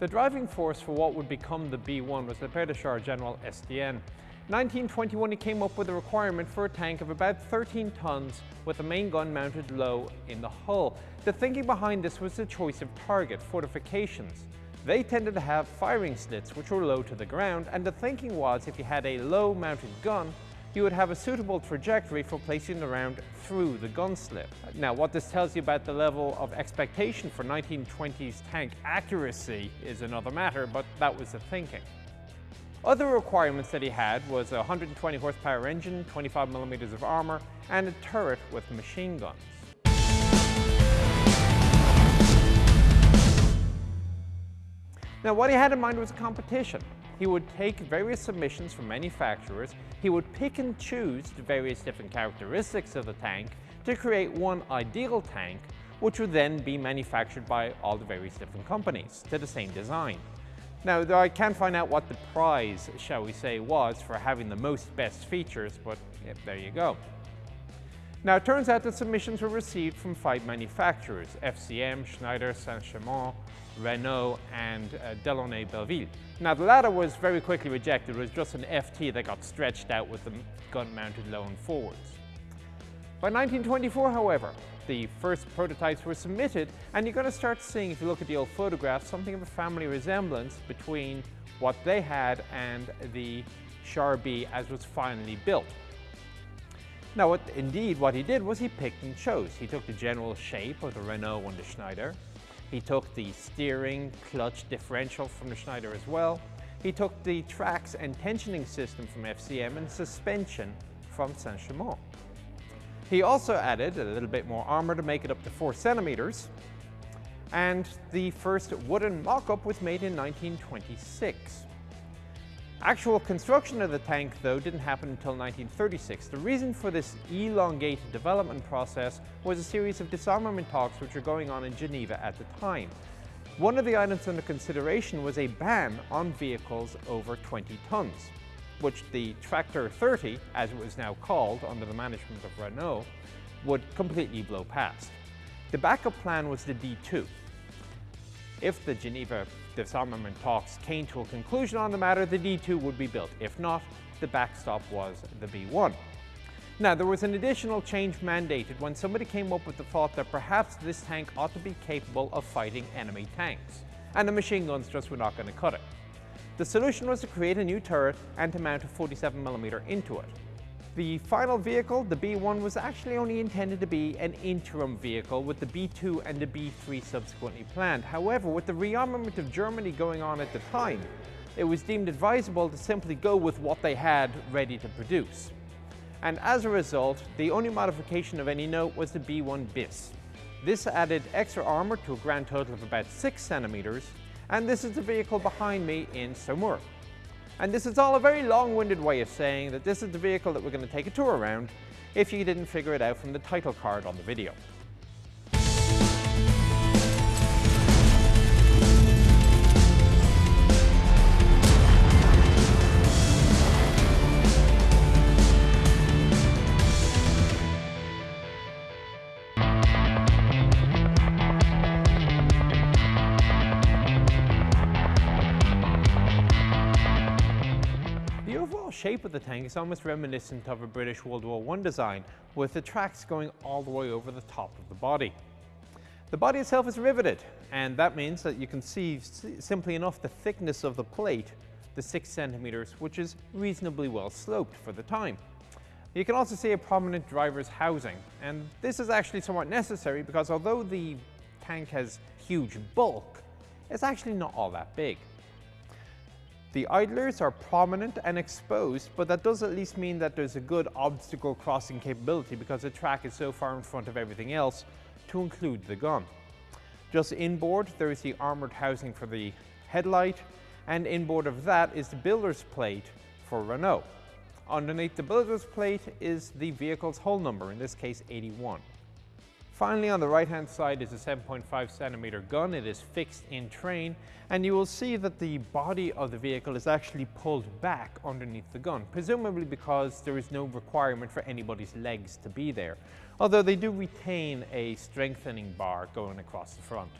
The driving force for what would become the B-1 was the Père General Estienne. 1921 he came up with a requirement for a tank of about 13 tons with a main gun mounted low in the hull. The thinking behind this was the choice of target, fortifications. They tended to have firing slits which were low to the ground and the thinking was if you had a low mounted gun you would have a suitable trajectory for placing the round through the gun slip. Now what this tells you about the level of expectation for 1920s tank accuracy is another matter but that was the thinking. Other requirements that he had was a 120 horsepower engine, 25 millimeters of armor, and a turret with machine guns. Now what he had in mind was competition. He would take various submissions from manufacturers, he would pick and choose the various different characteristics of the tank to create one ideal tank, which would then be manufactured by all the various different companies to the same design. Now, I can't find out what the prize, shall we say, was for having the most best features, but yeah, there you go. Now, it turns out that submissions were received from five manufacturers, FCM, Schneider, Saint-Chamond, Renault, and uh, Delaunay Belleville. Now, the latter was very quickly rejected. It was just an FT that got stretched out with the gun mounted low and forwards. By 1924, however, the first prototypes were submitted, and you're going to start seeing, if you look at the old photographs, something of a family resemblance between what they had and the Char B as was finally built. Now, what, indeed, what he did was he picked and chose. He took the general shape of the Renault and the Schneider. He took the steering, clutch, differential from the Schneider as well. He took the tracks and tensioning system from FCM and suspension from Saint-Chamond. He also added a little bit more armor to make it up to 4 centimeters, and the first wooden mock-up was made in 1926. Actual construction of the tank, though, didn't happen until 1936. The reason for this elongated development process was a series of disarmament talks which were going on in Geneva at the time. One of the items under consideration was a ban on vehicles over 20 tons which the Tractor 30, as it was now called under the management of Renault, would completely blow past. The backup plan was the D2. If the Geneva disarmament talks came to a conclusion on the matter, the D2 would be built. If not, the backstop was the B1. Now, there was an additional change mandated when somebody came up with the thought that perhaps this tank ought to be capable of fighting enemy tanks, and the machine guns just were not going to cut it. The solution was to create a new turret and to mount a 47mm into it. The final vehicle, the B1, was actually only intended to be an interim vehicle with the B2 and the B3 subsequently planned. However, with the rearmament of Germany going on at the time, it was deemed advisable to simply go with what they had ready to produce. And as a result, the only modification of any note was the B1 bis. This added extra armor to a grand total of about 6 centimeters and this is the vehicle behind me in Saumur. And this is all a very long-winded way of saying that this is the vehicle that we're going to take a tour around if you didn't figure it out from the title card on the video. Shape of the tank is almost reminiscent of a British World War I design, with the tracks going all the way over the top of the body. The body itself is riveted, and that means that you can see simply enough the thickness of the plate, the 6 centimeters, which is reasonably well sloped for the time. You can also see a prominent driver's housing, and this is actually somewhat necessary because although the tank has huge bulk, it's actually not all that big. The idlers are prominent and exposed, but that does at least mean that there's a good obstacle crossing capability because the track is so far in front of everything else to include the gun. Just inboard, there is the armored housing for the headlight, and inboard of that is the builder's plate for Renault. Underneath the builder's plate is the vehicle's hull number, in this case 81. Finally, on the right-hand side is a 7.5 centimeter gun. It is fixed in train, and you will see that the body of the vehicle is actually pulled back underneath the gun, presumably because there is no requirement for anybody's legs to be there, although they do retain a strengthening bar going across the front.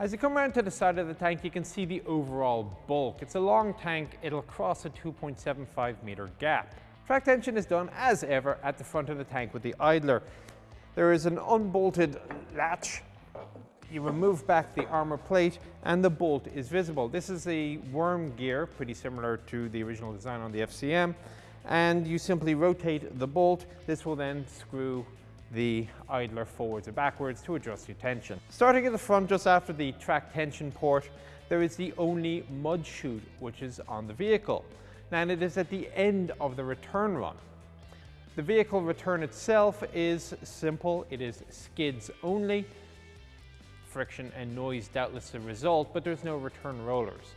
As you come around to the side of the tank, you can see the overall bulk. It's a long tank, it'll cross a 2.75 meter gap. Track tension is done, as ever, at the front of the tank with the idler. There is an unbolted latch. You remove back the armor plate and the bolt is visible. This is a worm gear, pretty similar to the original design on the FCM. And you simply rotate the bolt. This will then screw the idler forwards or backwards to adjust your tension. Starting at the front just after the track tension port, there is the only mud chute which is on the vehicle. Now it is at the end of the return run. The vehicle return itself is simple, it is skids only. Friction and noise doubtless the result, but there's no return rollers.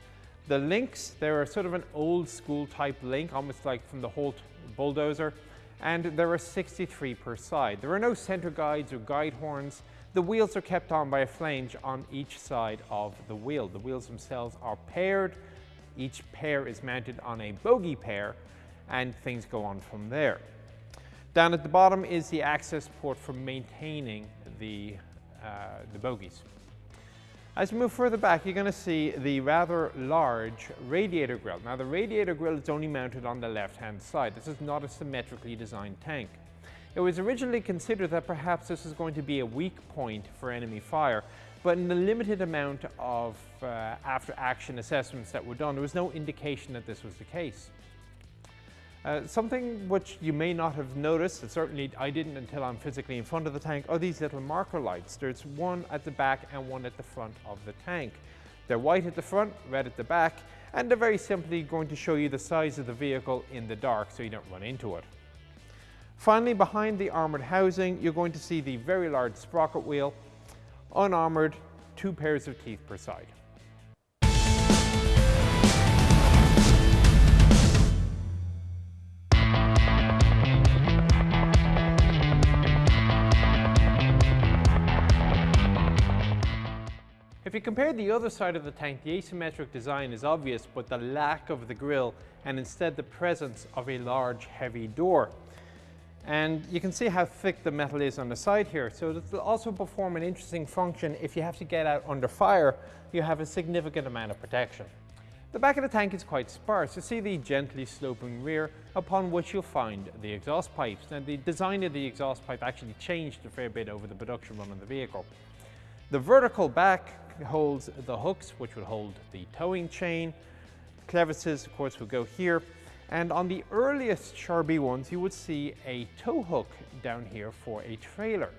The links, they're sort of an old school type link, almost like from the Holt bulldozer and there are 63 per side. There are no center guides or guide horns. The wheels are kept on by a flange on each side of the wheel. The wheels themselves are paired. Each pair is mounted on a bogie pair and things go on from there. Down at the bottom is the access port for maintaining the, uh, the bogies. As you move further back, you're going to see the rather large radiator grille. Now, the radiator grille is only mounted on the left-hand side. This is not a symmetrically designed tank. It was originally considered that perhaps this was going to be a weak point for enemy fire, but in the limited amount of uh, after-action assessments that were done, there was no indication that this was the case. Uh, something which you may not have noticed, and certainly I didn't until I'm physically in front of the tank, are these little marker lights. There's one at the back and one at the front of the tank. They're white at the front, red at the back, and they're very simply going to show you the size of the vehicle in the dark so you don't run into it. Finally, behind the armoured housing, you're going to see the very large sprocket wheel, unarmoured, two pairs of teeth per side. If you compare the other side of the tank, the asymmetric design is obvious, but the lack of the grille and instead the presence of a large heavy door. And you can see how thick the metal is on the side here. So it will also perform an interesting function if you have to get out under fire, you have a significant amount of protection. The back of the tank is quite sparse. You see the gently sloping rear upon which you'll find the exhaust pipes. Now the design of the exhaust pipe actually changed a fair bit over the production run of the vehicle. The vertical back holds the hooks, which would hold the towing chain. Clevises, of course, would go here. And on the earliest Char B ones, you would see a tow hook down here for a trailer.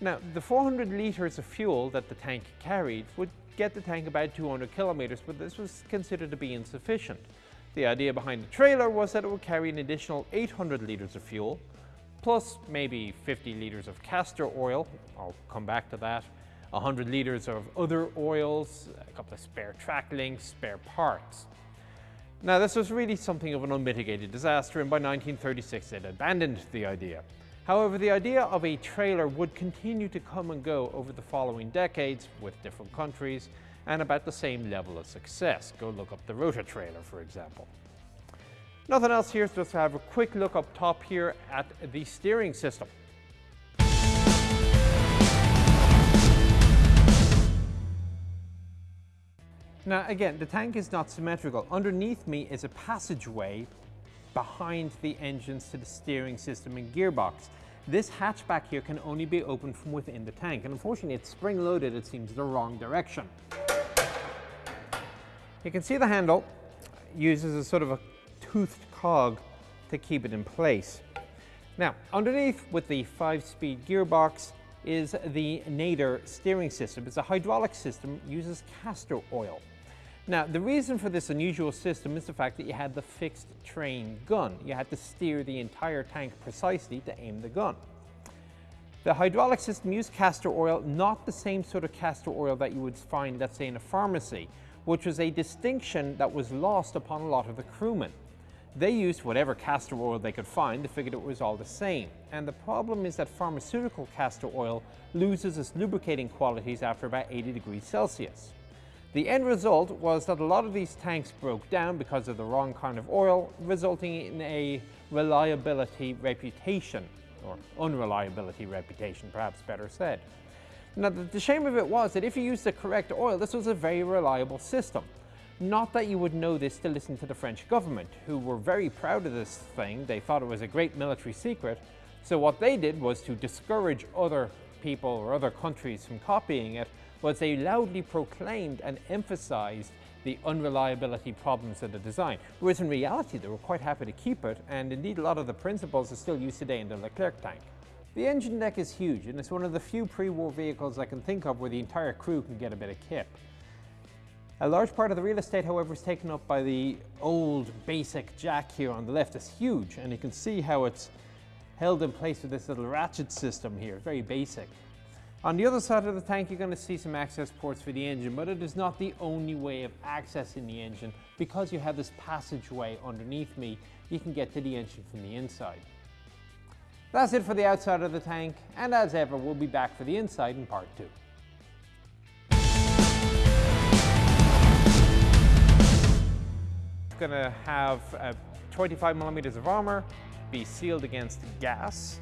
Now, the 400 litres of fuel that the tank carried would get the tank about 200 kilometres, but this was considered to be insufficient. The idea behind the trailer was that it would carry an additional 800 litres of fuel, plus maybe 50 litres of castor oil, I'll come back to that, 100 litres of other oils, a couple of spare track links, spare parts. Now this was really something of an unmitigated disaster and by 1936 they'd abandoned the idea. However, the idea of a trailer would continue to come and go over the following decades with different countries and about the same level of success. Go look up the Rota trailer, for example. Nothing else here, so just have a quick look up top here at the steering system. Now again, the tank is not symmetrical. Underneath me is a passageway behind the engines to the steering system and gearbox. This hatchback here can only be opened from within the tank, and unfortunately it's spring-loaded, it seems the wrong direction. You can see the handle uses a sort of a toothed cog to keep it in place. Now, underneath with the five-speed gearbox is the Naeder steering system. It's a hydraulic system, uses castor oil. Now, the reason for this unusual system is the fact that you had the fixed train gun. You had to steer the entire tank precisely to aim the gun. The hydraulic system used castor oil, not the same sort of castor oil that you would find, let's say, in a pharmacy, which was a distinction that was lost upon a lot of the crewmen. They used whatever castor oil they could find, they figured it was all the same. And the problem is that pharmaceutical castor oil loses its lubricating qualities after about 80 degrees Celsius. The end result was that a lot of these tanks broke down because of the wrong kind of oil, resulting in a reliability reputation, or unreliability reputation, perhaps better said. Now, the, shame of it was that if you used the correct oil, this was a very reliable system. Not that you would know this to listen to the French government, who were very proud of this thing. They thought it was a great military secret. So what they did was to discourage other people or other countries from copying it, was they loudly proclaimed and emphasized the unreliability problems of the design. Whereas in reality, they were quite happy to keep it, and indeed a lot of the principles are still used today in the Leclerc tank. The engine deck is huge, and it's one of the few pre-war vehicles I can think of where the entire crew can get a bit of kip. A large part of the real estate, however, is taken up by the old basic jack here on the left. It's huge, and you can see how it's held in place with this little ratchet system here, very basic. On the other side of the tank, you're going to see some access ports for the engine, but it is not the only way of accessing the engine. Because you have this passageway underneath me, you can get to the engine from the inside. That's it for the outside of the tank, and as ever, we'll be back for the inside in part two. It's going to have uh, 25 millimeters of armor, be sealed against gas,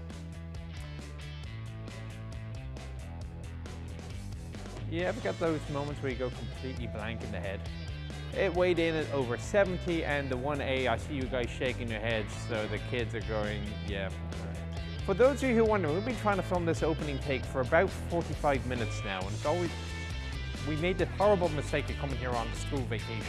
You ever got those moments where you go completely blank in the head? It weighed in at over 70 and the 1A, I see you guys shaking your heads, so the kids are going, yeah. For those of you who wonder, we've been trying to film this opening take for about 45 minutes now, and it's always, we made the horrible mistake of coming here on school vacation.